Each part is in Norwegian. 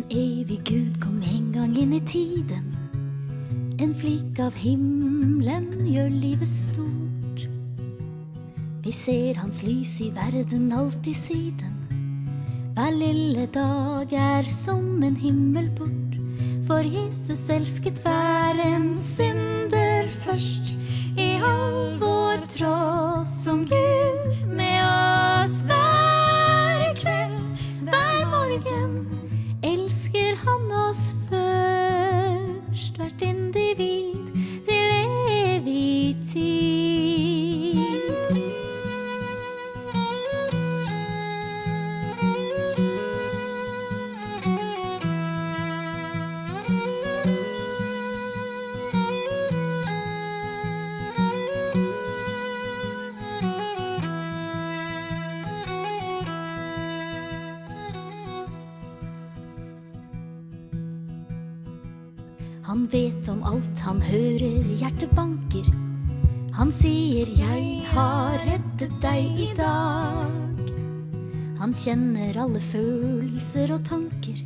En evig Gud kom en gang inn i tiden. En flik av himmelen gjør livet stort. Vi ser hans lys i verden alltid siden. Hver lille dag er som en himmel bort, For Jesus elsket hver en synder Han vet om alt, han hører hjertet banker. Han sier 'jeg har reddet deg i dag'. Han kjenner alle følelser og tanker.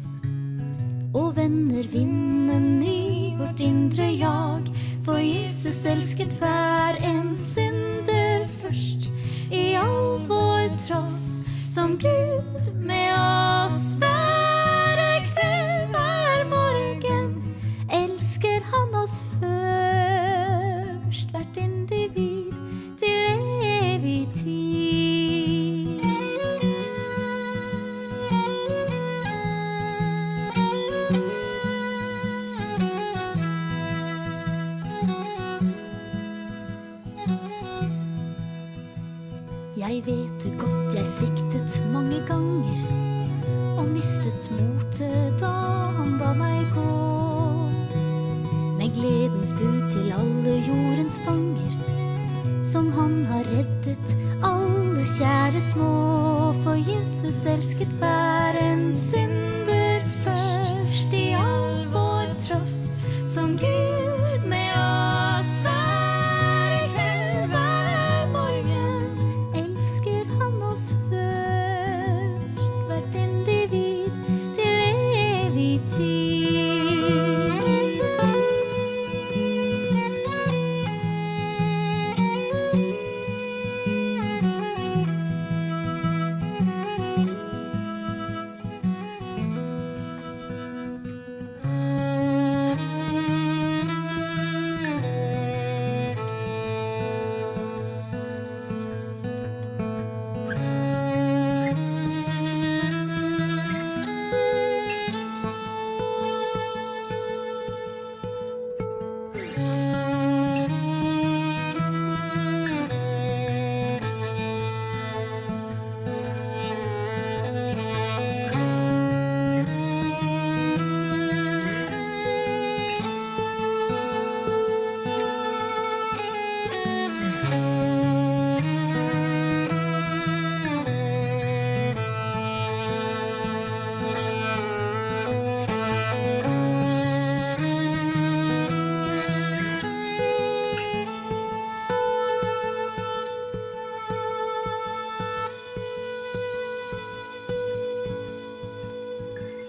Og vender vinden i vårt indre jag. For Jesus elsket hver en synder først. I all vår tross som Gud med oss Jeg vet det godt jeg sviktet mange ganger og mistet motet da han ba meg gå. Med gledens bud til alle jordens fanger, som han har reddet alle kjære små. For Jesus elsket hver time.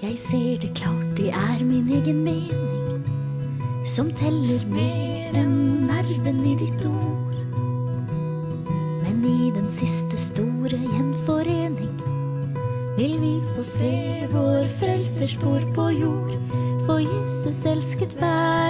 Jeg ser det klart, det er min egen mening som teller mer enn nerven i ditt ord. Men i den siste store gjenforening vil vi få se vår frelsers spor på jord. For Jesus elsket hver